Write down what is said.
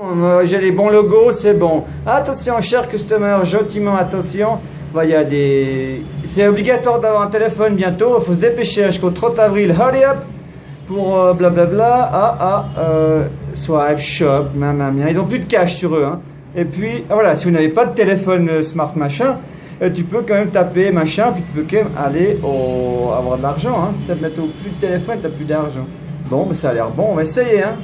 Oh, j'ai les bons logos, c'est bon. Attention, cher customer, gentiment attention. Bah, y a des... C'est obligatoire d'avoir un téléphone bientôt. Il faut se dépêcher jusqu'au 30 avril. Hurry up Pour euh, blablabla. Ah, ah, euh, swipe, shop, mamma mia. Ils ont plus de cash sur eux. Hein. Et puis, ah, voilà, si vous n'avez pas de téléphone euh, smart machin, euh, tu peux quand même taper machin, puis tu peux quand même aller au... avoir de l'argent. Hein. T'as bientôt plus de téléphone, t'as plus d'argent. Bon, mais ça a l'air bon, on va essayer. Hein.